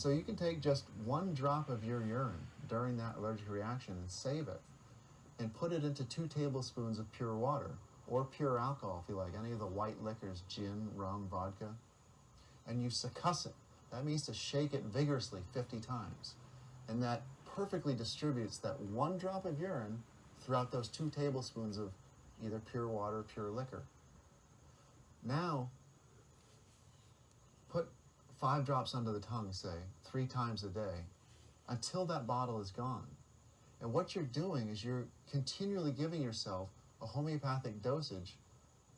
And so you can take just one drop of your urine during that allergic reaction and save it and put it into two tablespoons of pure water or pure alcohol if you like, any of the white liquors, gin, rum, vodka, and you succuss it. That means to shake it vigorously 50 times. And that perfectly distributes that one drop of urine throughout those two tablespoons of either pure water or pure liquor. Now, five drops under the tongue, say, three times a day, until that bottle is gone. And what you're doing is you're continually giving yourself a homeopathic dosage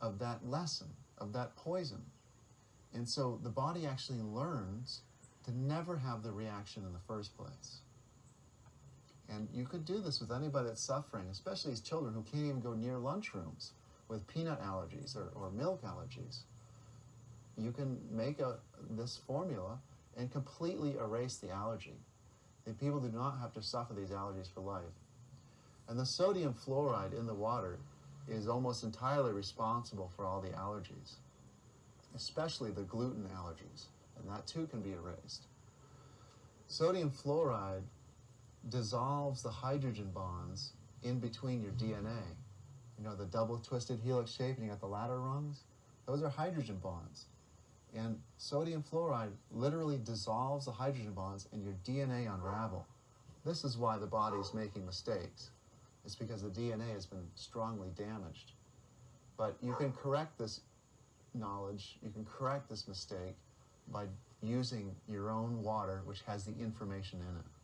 of that lesson, of that poison. And so the body actually learns to never have the reaction in the first place. And you could do this with anybody that's suffering, especially these children who can't even go near lunchrooms with peanut allergies or, or milk allergies. You can make a, this formula and completely erase the allergy. The people do not have to suffer these allergies for life. And the sodium fluoride in the water is almost entirely responsible for all the allergies, especially the gluten allergies, and that too can be erased. Sodium fluoride dissolves the hydrogen bonds in between your DNA. You know, the double twisted helix shape and you got the ladder rungs? Those are hydrogen bonds. And sodium fluoride literally dissolves the hydrogen bonds and your DNA unravel. This is why the body is making mistakes. It's because the DNA has been strongly damaged. But you can correct this knowledge, you can correct this mistake by using your own water, which has the information in it.